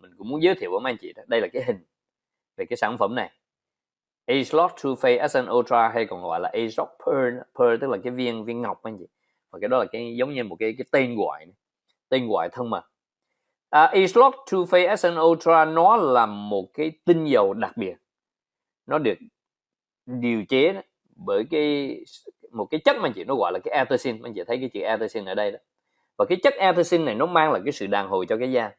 mình cũng muốn giới thiệu với mấy anh chị đó đây là cái hình về cái sản phẩm này. A-Slot True Face SN Ultra hay còn gọi là A-Slot Pearl Pearl tức là cái viên viên ngọc anh chị. Và cái đó là cái giống như một cái cái tên gọi tên gọi thân mật. À, A-Slot True Face SN Ultra nó là một cái tinh dầu đặc biệt. Nó được điều chế đó, bởi cái một cái chất mà anh chị nó gọi là cái anthracene anh chị thấy cái chữ anthracene ở đây đó. Và cái chất anthracene này nó mang lại cái sự đàn hồi cho cái da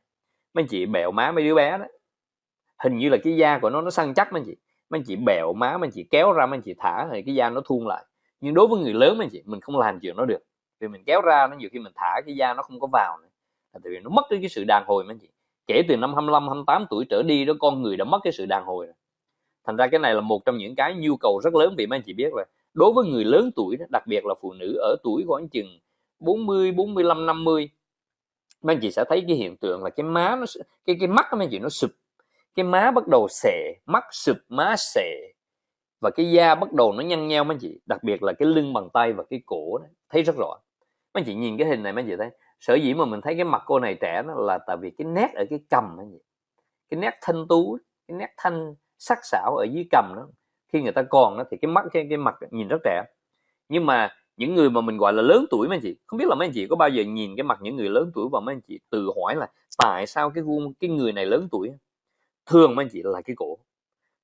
mấy anh chị bẹo má mấy đứa bé đó. Hình như là cái da của nó nó săn chắc mấy anh chị. Mấy anh chị bẹo má mấy anh chị kéo ra mấy anh chị thả thì cái da nó thun lại. Nhưng đối với người lớn mấy anh chị mình không làm chuyện đó được. Vì mình kéo ra nó nhiều khi mình thả cái da nó không có vào nữa. Là tại vì nó mất cái, cái sự đàn hồi mấy anh chị. Kể từ năm 25 28 tuổi trở đi đó con người đã mất cái sự đàn hồi rồi. Thành ra cái này là một trong những cái nhu cầu rất lớn vì mấy anh chị biết rồi đối với người lớn tuổi đó, đặc biệt là phụ nữ ở tuổi khoảng chừng 40 45 50 mấy anh chị sẽ thấy cái hiện tượng là cái má nó cái cái mắt mấy anh chị nó sụp. Cái má bắt đầu xệ mắt sụp má xệ. Và cái da bắt đầu nó nhăn nheo mấy anh chị đặc biệt là cái lưng bàn tay và cái cổ đó, thấy rất rõ. Mấy anh chị nhìn cái hình này mấy anh chị thấy sở dĩ mà mình thấy cái mặt cô này trẻ nó là tại vì cái nét ở cái cầm mấy anh chị. Cái nét thanh tú cái nét thanh sắc sảo ở dưới cầm đó. Khi người ta còn đó thì cái mắt cái, cái mặt nhìn rất trẻ. Nhưng mà những người mà mình gọi là lớn tuổi mấy anh chị, không biết là mấy anh chị có bao giờ nhìn cái mặt những người lớn tuổi và mấy anh chị tự hỏi là tại sao cái gương cái người này lớn tuổi thường mấy anh chị là cái cổ,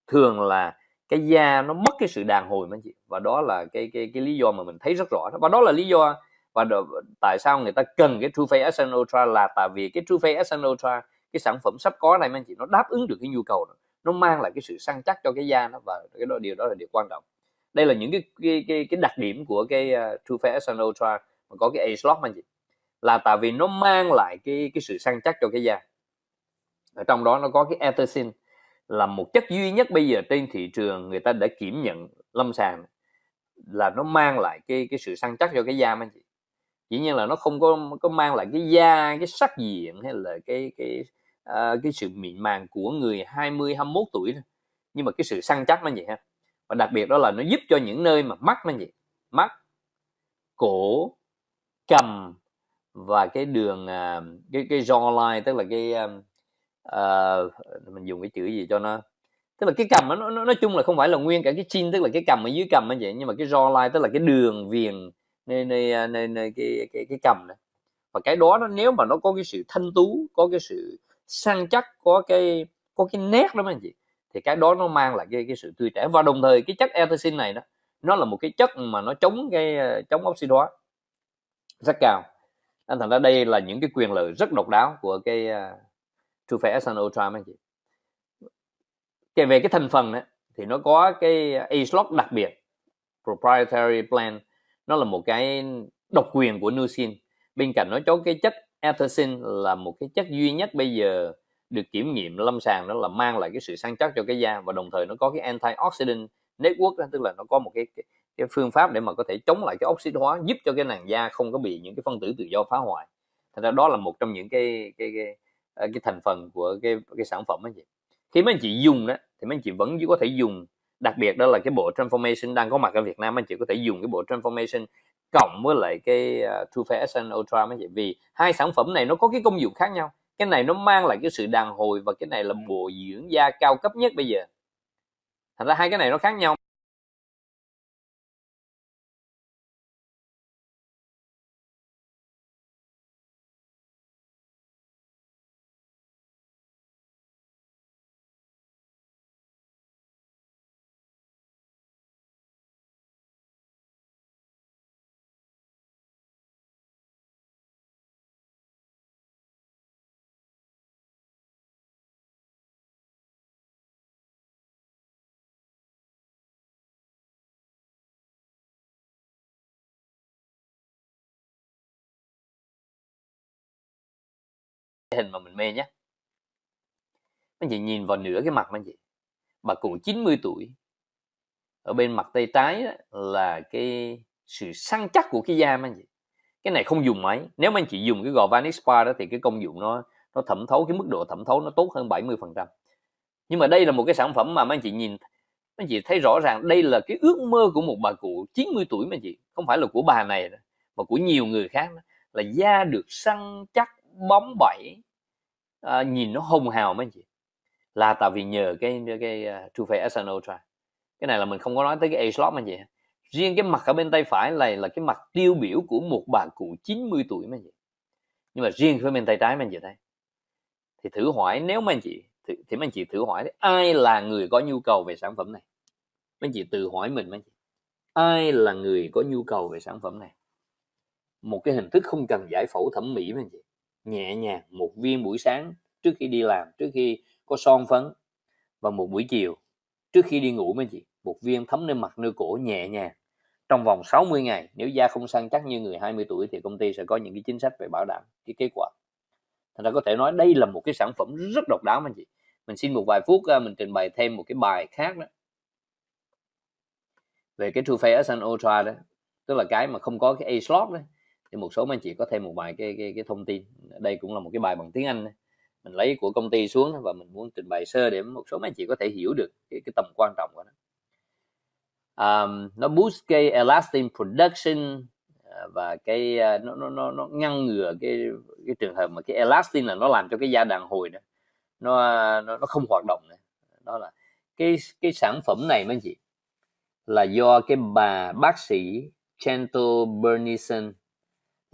thường là cái da nó mất cái sự đàn hồi mấy anh chị, và đó là cái cái cái lý do mà mình thấy rất rõ và đó là lý do và đ- tại sao người ta cần cái True Face Essence Ultra là tại vì cái True Face Essence Ultra, cái sản phẩm sắp có này mấy anh chị, nó đáp ứng được cái nhu cầu đó, nó mang lại cái sự săn chắc cho cái da nó, và cái đó, điều đó là điều quan trọng đây là những cái cái cái, cái đặc điểm của cái ờ, uh, True Face Ultra mà có cái A slot anh chị. Là tại vì nó mang lại cái cái sự săn chắc cho cái da. Ở trong đó nó có cái ethersin là một chất duy nhất bây giờ trên thị trường người ta đã kiểm nhận lâm sàng. Là nó mang lại cái cái sự săn chắc cho cái da anh chị. Dĩ nhiên là nó không có có mang lại cái da cái sắc diện hay là cái cái uh, cái sự mịn màng của người 20 21 tuổi nữa. nhưng mà cái sự săn chắc nó vậy ha và đặc biệt đó là nó giúp cho những nơi mà mắt nó gì mắt cổ cầm và cái đường à, cái cái jawline tức là cái uh, mình dùng cái chữ gì cho nó? Tức là cái cầm nó, nó nói chung là không phải là nguyên cả cái chin tức là cái cầm ở dưới cầm như vậy nhưng mà cái jawline tức là cái đường viền nơi nơi nơi, nơi cái cái cái cầm này và cái đó nó nếu mà nó có cái sự thanh tú có cái sự săn chắc có cái có cái nét đó anh chị thì cái đó nó mang lại cái cái sự tươi trẻ. Và đồng thời cái chất anthracene này đó nó là một cái chất mà nó chống cái ờ, chống oxy hóa rất cao. Anh thành ra đây là những cái quyền lợi rất độc đáo của cái uh, True fair Sun Ultra anh chị. Kể về cái thành phần đó, thì nó có cái A-slot đặc biệt proprietary plan nó là một cái độc quyền của Nucin. Bên cạnh nó có cái chất anthracene là một cái chất duy nhất bây giờ được kiểm nghiệm lâm sàng đó là mang lại cái sự săn chắc cho cái da và đồng thời nó có cái antioxidant network đó, tức là nó có một cái, cái cái phương pháp để mà có thể chống lại cái oxy hóa giúp cho cái làn da không có bị những cái phân tử tự do phá hoại. Thành ra đó là một trong những cái cái cái, cái, cái thành phần của cái cái sản phẩm anh chị. Khi mấy anh chị dùng đó thì mấy anh chị vẫn có thể dùng đặc biệt đó là cái bộ transformation đang có mặt ở Việt Nam anh chị có thể dùng cái bộ transformation cộng với lại cái uh, True Fair Essence Ultra mấy chị. Vì hai sản phẩm này nó có cái công dụng khác nhau cái này nó mang lại cái sự đàn hồi và cái này là bồi dưỡng da cao cấp nhất bây giờ. Thành ra hai cái này nó khác nhau. Hình mà mình mê nhé anh chị nhìn vào nửa cái mặt anh chị. Bà cụ 90 tuổi. Ở bên mặt tay trái đó, là cái sự săn chắc của cái da anh chị. Cái này không dùng máy. Nếu mà anh chị dùng cái gò Vanish Spa đó thì cái công dụng nó nó thẩm thấu cái mức độ thẩm thấu nó tốt hơn 70 phần trăm. Nhưng mà đây là một cái sản phẩm mà mấy anh chị nhìn mấy anh chị thấy rõ ràng đây là cái ước mơ của một bà cụ 90 tuổi mà anh chị. Không phải là của bà này mà của nhiều người khác đó, là da được săn chắc bóng bẩy à, nhìn nó hồng hào mấy anh chị. Là tại vì nhờ cái cái à, uh, True Face SN Ultra. Cái này là mình không có nói tới cái A-slot mà chị. Riêng cái mặt ở bên tay phải này là cái mặt tiêu biểu của một bà cụ 90 tuổi mấy anh chị. Nhưng mà riêng phía bên tay trái mấy anh chị thấy. Thì thử hỏi nếu mà anh chị thì, thì mấy anh chị thử hỏi ai là người có nhu cầu về sản phẩm này? Mấy anh chị tự hỏi mình mấy anh chị. Ai là người có nhu cầu về sản phẩm này? Một cái hình thức không cần giải phẫu thẩm mỹ mấy anh chị nhẹ nhàng một viên buổi sáng trước khi đi làm, trước khi có son phấn. Và một buổi chiều, trước khi đi ngủ mấy chị, một viên thấm lên mặt nơi cổ nhẹ nhàng. Trong vòng 60 ngày, nếu da không săn chắc như người 20 tuổi thì công ty sẽ có những cái chính sách về bảo đảm cái kết quả. Thành ra có thể nói đây là một cái sản phẩm rất độc đáo anh chị. Mình xin một vài phút à, mình trình bày thêm một cái bài khác đó. Về cái True Face SN Ultra đó, tức là cái mà không có cái A slot đấy thì một số anh chị có thêm một vài cái cái, cái thông tin. Đây cũng là một cái bài bằng tiếng Anh mình lấy của công ty xuống và mình muốn trình bày sơ để một số anh chị có thể hiểu được cái, cái tầm quan trọng của nó. Um, nó boost cái elastin production ờ, và cái ờ, nó nó nó nó ngăn ngừa cái cái trường hợp mà cái elastin là nó làm cho cái da đàn hồi đó nó nó, nó không hoạt động nữa. Đó là cái cái sản phẩm này mấy anh chị là do cái bà bác sĩ Chantal Bernison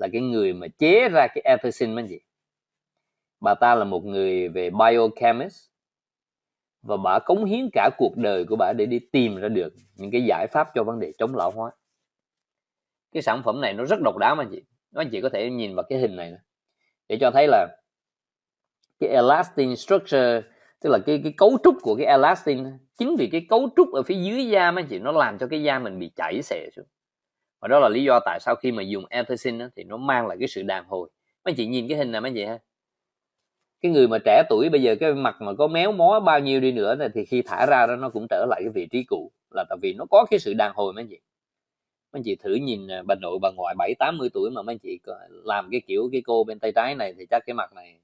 là cái người mà chế ra cái Ethicin mấy anh chị. Bà ta là một người về biochemist và bà cống hiến cả cuộc đời của bà để đi tìm ra được những cái giải pháp cho vấn đề chống lão hóa. Cái sản phẩm này nó rất độc đáo mà anh chị. Anh chị có thể nhìn vào cái hình này để cho thấy là cái elastin structure, tức là cái cái cấu trúc của cái elastin, chính vì cái cấu trúc ở phía dưới da mấy anh chị, nó làm cho cái da mình bị chảy xệ xuống và đó là lý do tại sao khi mà dùng ethicin thì nó mang lại cái sự đàn hồi. Mấy anh chị nhìn cái hình này mấy anh chị ha? Cái người mà trẻ tuổi bây giờ cái mặt mà có méo mó bao nhiêu đi nữa này, thì khi thả ra đó nó cũng trở lại cái vị trí cũ. Là tại vì nó có cái sự đàn hồi mấy anh chị. Mấy anh chị thử nhìn à, bà nội bà ngoại bảy tám mươi tuổi mà mấy anh chị làm cái kiểu cái cô bên tay trái này thì chắc cái mặt này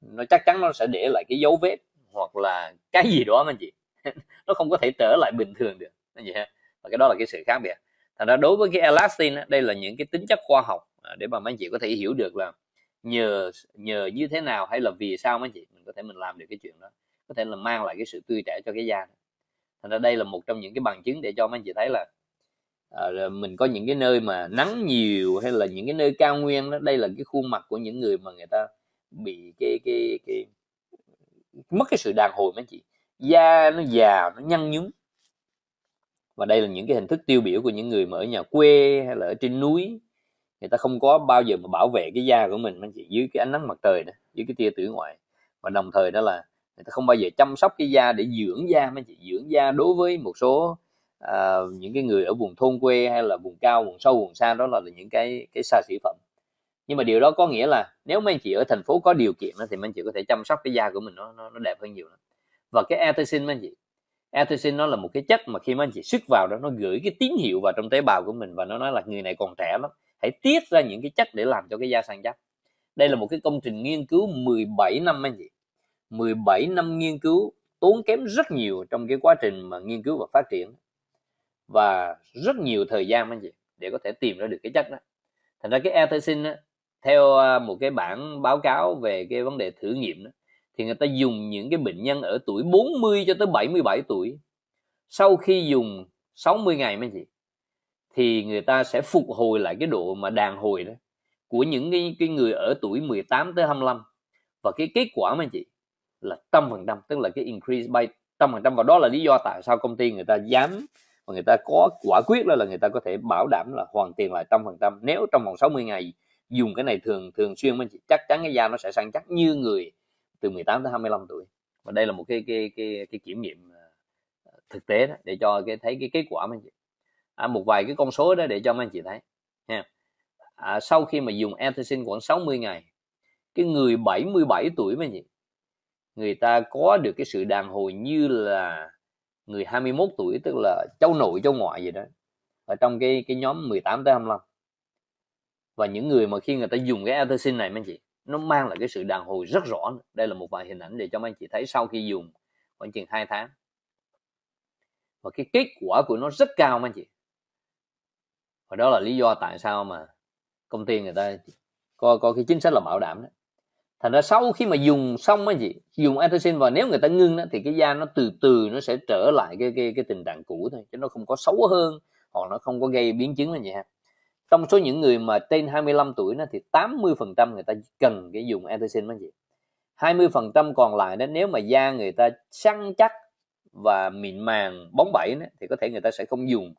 nó chắc chắn nó sẽ để lại cái dấu vết hoặc là cái gì đó mấy anh chị. Nó không có thể trở lại bình thường được anh chị ha? Và cái đó là cái sự khác biệt thành ra đối với cái elastin đây là những cái tính chất khoa học à, để mà mấy anh chị có thể hiểu được là nhờ nhờ như thế nào hay là vì sao mấy anh chị mình có thể mình làm được cái chuyện đó có thể là mang lại cái sự tươi trẻ cho cái da. Thành ra đây là một trong những cái bằng chứng để cho mấy anh chị thấy là à, mình có những cái nơi mà nắng nhiều hay là những cái nơi cao nguyên đó đây là cái khuôn mặt của những người mà người ta bị cái cái cái mất cái sự đàn hồi mấy anh chị. Da nó già nó nhăn nhúm và đây là những cái hình thức tiêu biểu của những người mà ở nhà quê hay là ở trên núi. Người ta không có bao giờ mà bảo vệ cái da của mình anh chị dưới cái ánh nắng mặt trời đó dưới cái tia tử ngoại. Và đồng thời đó là người ta không bao giờ chăm sóc cái da để dưỡng da mấy chị dưỡng da đối với một số à, những cái người ở vùng thôn quê hay là vùng cao vùng sâu vùng xa đó là những cái cái xa xỉ phẩm. Nhưng mà điều đó có nghĩa là nếu mấy anh chị ở thành phố có điều kiện đó, thì mấy anh chị có thể chăm sóc cái da của mình nó nó, nó đẹp hơn nhiều lắm. Và cái ethicin mấy anh chị ethicin nó là một cái chất mà khi mà anh chị sức vào đó nó gửi cái tín hiệu vào trong tế bào của mình và nó nói là người này còn trẻ lắm. Hãy tiết ra những cái chất để làm cho cái da săn chắc. Đây là một cái công trình nghiên cứu 17 năm anh chị. 17 năm nghiên cứu tốn kém rất nhiều trong cái quá trình mà nghiên cứu và phát triển. Và rất nhiều thời gian anh chị để có thể tìm ra được cái chất đó. Thành ra cái ethicin theo à, một cái bản báo cáo về cái vấn đề thử nghiệm đó, thì người ta dùng những cái bệnh nhân ở tuổi 40 cho tới 77 tuổi. Sau khi dùng 60 ngày mấy chị thì người ta sẽ phục hồi lại cái độ mà đàn hồi đó của những cái, cái người ở tuổi 18 tới 25 và cái kết quả mấy chị là trăm phần trăm tức là cái increase by trăm phần trăm. Và đó là lý do tại sao công ty người ta dám và người ta có quả quyết là là người ta có thể bảo đảm là hoàn tiền lại trăm phần trăm. Nếu trong vòng 60 ngày dùng cái này thường thường xuyên mấy chị chắc chắn cái da nó sẽ săn chắc như người từ 18 tới 25 tuổi. Và đây là một cái cái cái cái kiểm nghiệm ờ, thực tế đó để cho cái thấy cái kết quả mấy chị à, một vài cái con số đó để cho mấy anh chị thấy ha. À, sau khi mà dùng ethicin khoảng 60 ngày cái người 77 tuổi mấy anh chị người ta có được cái sự đàn hồi như là người 21 tuổi tức là cháu nội cháu ngoại gì đó ở trong cái cái nhóm 18 tới 25 và những người mà khi người ta dùng cái ethicin này mấy anh chị nó mang lại cái sự đàn hồi rất rõ đây là một vài hình ảnh để cho mấy anh chị thấy sau khi dùng khoảng chừng 2 tháng. Và cái kết quả của nó rất cao mấy anh chị. Và đó là lý do tại sao mà công ty người ta có có cái chính sách là bảo đảm đó. Thành ra sau khi mà dùng xong á chị, dùng antacin và nếu người ta ngưng đó, thì cái da nó từ từ nó sẽ trở lại cái cái cái tình trạng cũ thôi chứ nó không có xấu hơn hoặc nó không có gây biến chứng là gì ha trong số những người mà trên 25 tuổi đó thì 80 phần trăm người ta cần cái dùng antacin mấy chị. 20 phần trăm còn lại đó nếu mà da người ta săn chắc và mịn màng bóng bẩy đó, thì có thể người ta sẽ không dùng.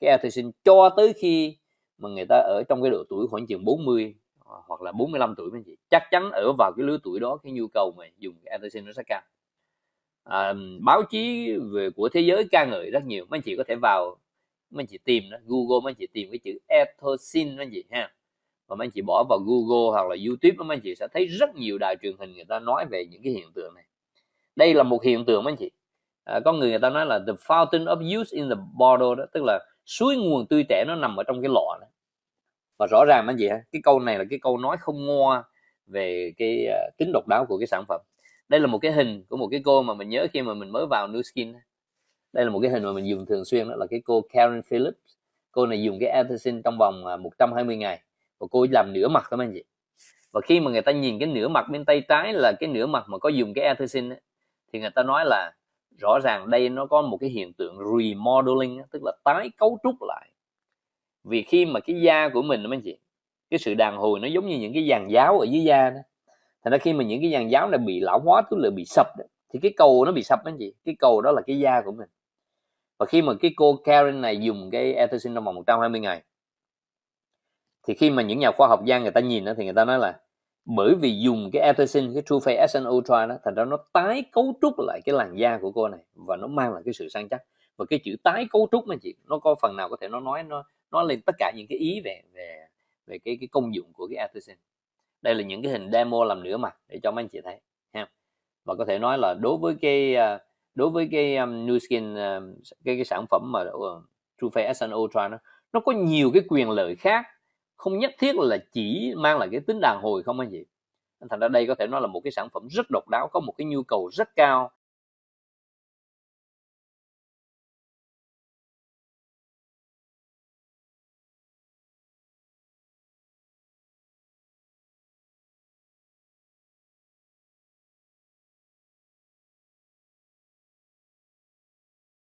Cái antacin cho tới khi mà người ta ở trong cái độ tuổi khoảng chừng 40 hoặc là 45 tuổi mấy chị chắc chắn ở vào cái lứa tuổi đó cái nhu cầu mà dùng cái antacin nó sẽ cao. À, báo chí về của thế giới ca ngợi rất nhiều mấy chị có thể vào mấy chị tìm đó Google mấy chị tìm cái chữ ethosin mấy chị ha. Và mấy chị bỏ vào Google hoặc là YouTube mấy chị sẽ thấy rất nhiều đài truyền hình người ta nói về những cái hiện tượng này. Đây là một hiện tượng mấy chị. À, có người người ta nói là the fountain of youth in the bottle đó tức là suối nguồn tươi trẻ nó nằm ở trong cái lọ đó. Và rõ ràng mấy chị ha cái câu này là cái câu nói không ngoa về cái uh, tính độc đáo của cái sản phẩm. Đây là một cái hình của một cái cô mà mình nhớ khi mà mình mới vào New Skin đây là một cái hình mà mình dùng thường xuyên đó là cái cô Karen Phillips. Cô này dùng cái antacin trong vòng à, 120 ngày. Và cô làm nửa mặt các anh chị. Và khi mà người ta nhìn cái nửa mặt bên tay trái là cái nửa mặt mà có dùng cái antacin thì người ta nói là rõ ràng đây nó có một cái hiện tượng remodeling tức là tái cấu trúc lại. Vì khi mà cái da của mình các anh chị cái sự đàn hồi nó giống như những cái dàn giáo ở dưới da đó. Thành ra khi mà những cái dàn giáo này bị lão hóa tức là bị sập đó, thì cái cầu nó bị sập anh chị. Cái cầu đó là cái da của mình và khi mà cái cô Karen này dùng cái Ethicin trong vòng 120 ngày, thì khi mà những nhà khoa học gia người ta nhìn đó thì người ta nói là bởi vì dùng cái Ethicin cái True Face Essence Ultra đó, thành ra nó tái cấu trúc lại cái làn da của cô này và nó mang lại cái sự săn chắc. Và cái chữ tái cấu trúc anh chị, nó có phần nào có thể nó nói, nó nó lên tất cả những cái ý về về về cái cái công dụng của cái Ethicin đây là những cái hình demo làm nửa mặt để cho mấy anh chị thấy, ha. Và có thể nói là đối với cái à, đối với cái um, New Skin um, cái cái sản phẩm mà uh, True Face Ultra nó nó có nhiều cái quyền lợi khác không nhất thiết là chỉ mang lại cái tính đàn hồi không anh chị. Thành ra đây có thể nói là một cái sản phẩm rất độc đáo có một cái nhu cầu rất cao.